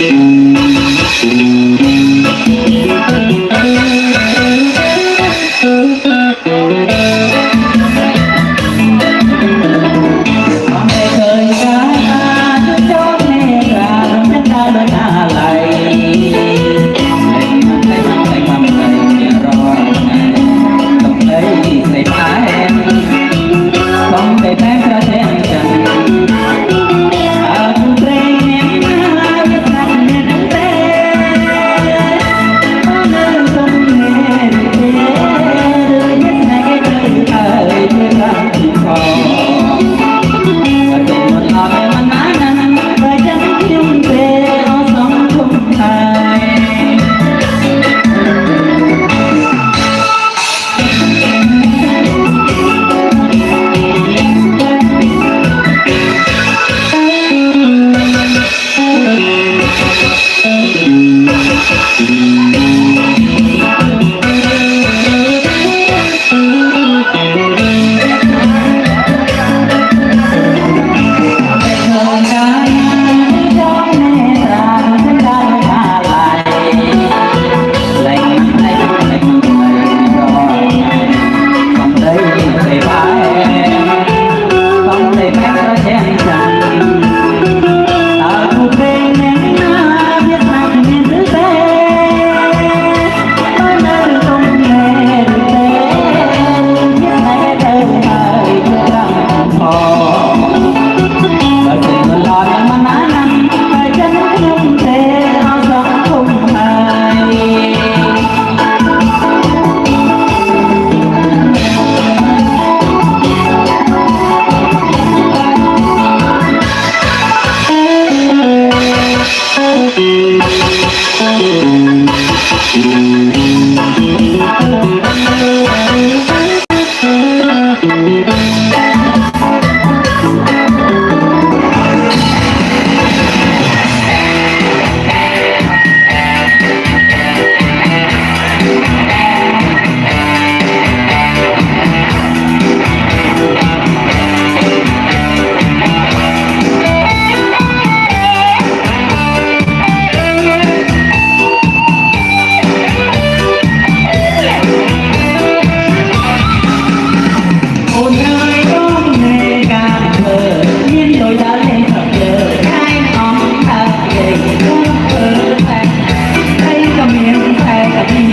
Yeah. 拜拜。 មានតែតែ